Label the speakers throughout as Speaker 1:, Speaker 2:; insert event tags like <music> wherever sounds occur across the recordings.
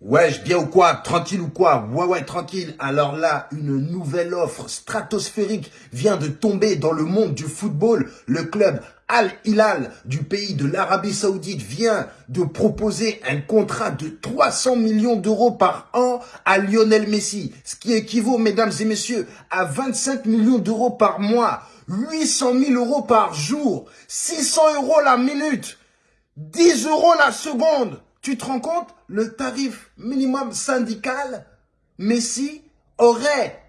Speaker 1: Wesh, bien ou quoi? Tranquille ou quoi? Ouais, ouais, tranquille. Alors là, une nouvelle offre stratosphérique vient de tomber dans le monde du football. Le club Al Hilal du pays de l'Arabie Saoudite vient de proposer un contrat de 300 millions d'euros par an à Lionel Messi, ce qui équivaut, mesdames et messieurs, à 25 millions d'euros par mois, 800 000 euros par jour, 600 euros la minute, 10 euros la seconde. Tu te rends compte? Le tarif minimum syndical, Messi aurait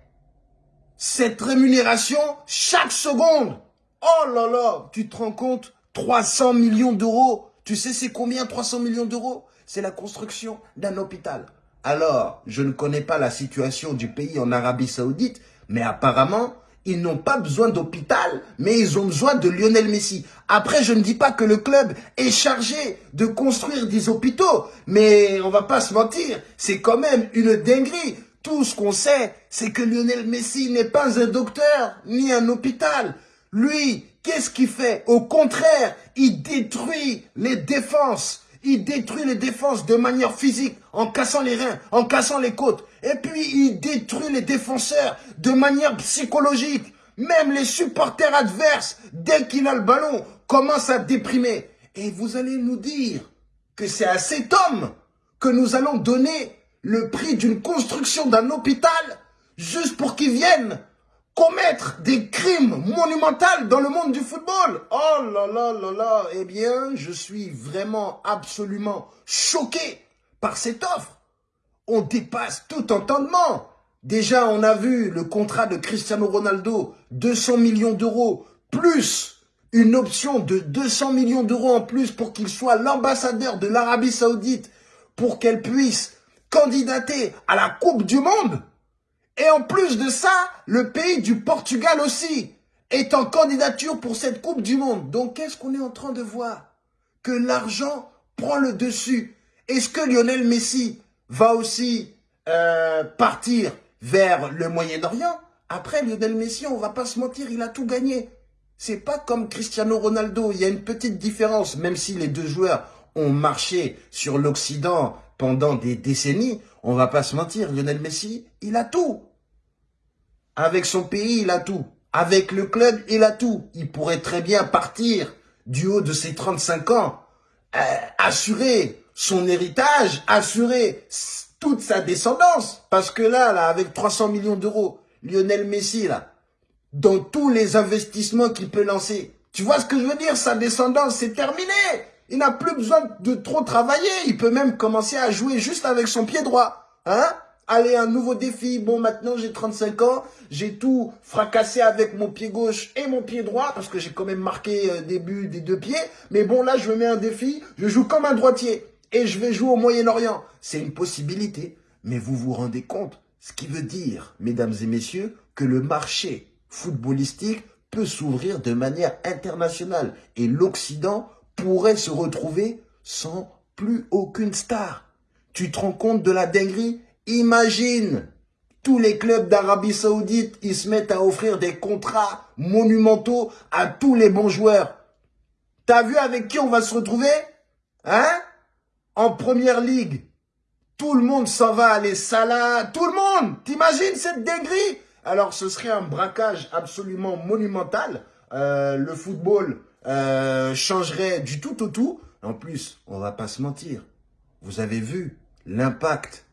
Speaker 1: cette rémunération chaque seconde. Oh là là, tu te rends compte 300 millions d'euros. Tu sais c'est combien 300 millions d'euros? C'est la construction d'un hôpital. Alors, je ne connais pas la situation du pays en Arabie Saoudite, mais apparemment, ils n'ont pas besoin d'hôpital, mais ils ont besoin de Lionel Messi. Après, je ne dis pas que le club est chargé de construire des hôpitaux, mais on va pas se mentir, c'est quand même une dinguerie. Tout ce qu'on sait, c'est que Lionel Messi n'est pas un docteur, ni un hôpital. Lui, qu'est-ce qu'il fait? Au contraire, il détruit les défenses. Il détruit les défenses de manière physique, en cassant les reins, en cassant les côtes. Et puis, il détruit les défenseurs de manière psychologique. Même les supporters adverses, dès qu'il a le ballon, commencent à déprimer. Et vous allez nous dire que c'est à cet homme que nous allons donner le prix d'une construction d'un hôpital juste pour qu'il vienne commettre des crimes monumentaux dans le monde du football. Oh là là là là, eh bien, je suis vraiment absolument choqué par cette offre. On dépasse tout entendement. Déjà, on a vu le contrat de Cristiano Ronaldo, 200 millions d'euros, plus une option de 200 millions d'euros en plus pour qu'il soit l'ambassadeur de l'Arabie Saoudite, pour qu'elle puisse candidater à la Coupe du Monde. Et en plus de ça, le pays du Portugal aussi est en candidature pour cette Coupe du Monde. Donc, qu'est-ce qu'on est en train de voir? Que l'argent prend le dessus. Est-ce que Lionel Messi va aussi euh, partir vers le Moyen-Orient? Après, Lionel Messi, on va pas se mentir, il a tout gagné. C'est pas comme Cristiano Ronaldo. Il y a une petite différence, même si les deux joueurs ont marché sur l'Occident pendant des décennies. On va pas se mentir, Lionel Messi, il a tout. Avec son pays, il a tout. Avec le club, il a tout. Il pourrait très bien partir du haut de ses 35 ans, euh, assurer son héritage, assurer toute sa descendance. Parce que là, là, avec 300 millions d'euros, Lionel Messi, là, dans tous les investissements qu'il peut lancer, tu vois ce que je veux dire? Sa descendance, c'est terminé. Il n'a plus besoin de trop travailler. Il peut même commencer à jouer juste avec son pied droit. Hein? Allez, un nouveau défi. Bon, maintenant, j'ai 35 ans. J'ai tout fracassé avec mon pied gauche et mon pied droit parce que j'ai quand même marqué euh, début des deux pieds. Mais bon, là, je me mets un défi. Je joue comme un droitier et je vais jouer au Moyen-Orient. C'est une possibilité. Mais vous vous rendez compte Ce qui veut dire, mesdames et messieurs, que le marché footballistique peut s'ouvrir de manière internationale. Et l'Occident pourrait se retrouver sans plus aucune star. Tu te rends compte de la dinguerie? Imagine, tous les clubs d'Arabie Saoudite, ils se mettent à offrir des contrats monumentaux à tous les bons joueurs. T'as vu avec qui on va se retrouver Hein? En première ligue. Tout le monde s'en va aller Salah, tout le monde T'imagines cette dinguerie? Alors ce serait un braquage absolument monumental. Euh, le football euh, changerait du tout au tout. En plus, on va pas se mentir. Vous avez vu l'impact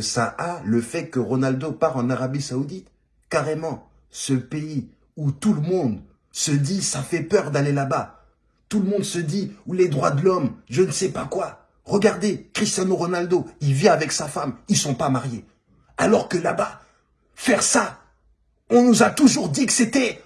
Speaker 1: ça a le fait que Ronaldo part en Arabie Saoudite. Carrément, ce pays où tout le monde se dit ça fait peur d'aller là-bas. Tout le monde se dit où les droits de l'homme, je ne sais pas quoi. Regardez, Cristiano Ronaldo, il vit avec sa femme, ils sont pas mariés. Alors que là-bas, faire ça, on nous a toujours dit que c'était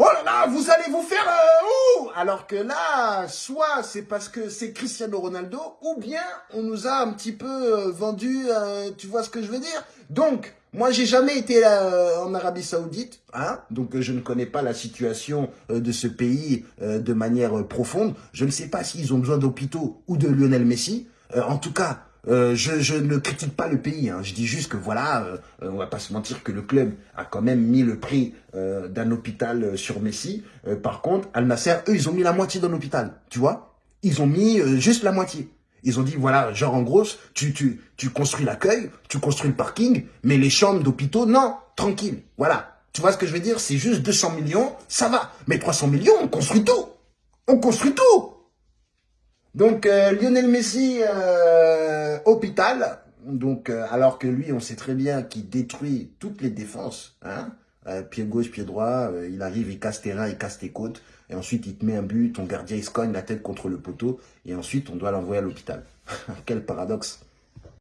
Speaker 1: Oh là là, vous allez vous faire... Euh, Alors que là, soit c'est parce que c'est Cristiano Ronaldo, ou bien on nous a un petit peu euh, vendu, euh, tu vois ce que je veux dire? Donc, moi j'ai jamais été en Arabie Saoudite, hein donc je ne connais pas la situation de ce pays de manière profonde. Je ne sais pas s'ils ont besoin d'hôpitaux ou de Lionel Messi. en tout cas, euh, je, ne critique pas le pays, hein. je dis juste que voilà, euh, on va pas se mentir que le club a quand même mis le prix euh, d'un hôpital sur Messi. par contre, Al Nasser, eux, ils ont mis la moitié d'un hôpital, tu vois Ils ont mis juste la moitié. Ils ont dit, voilà, genre en gros, tu, tu, tu construis l'accueil, tu construis le parking, mais les chambres d'hôpitaux, non, tranquille. Voilà. Tu vois ce que je veux dire? C'est juste 200 millions, ça va. Mais 300 millions, on construit tout. On construit tout. Donc, euh, Lionel Messi, euh, hôpital. Donc, euh, alors que lui, on sait très bien qu'il détruit toutes les défenses. Hein pied gauche, pied droit, il arrive, il casse tes reins, il casse tes côtes. Et ensuite, il te met un but, ton gardien, il se cogne la tête contre le poteau. Et ensuite, on doit l'envoyer à l'hôpital. <laughs> Quel paradoxe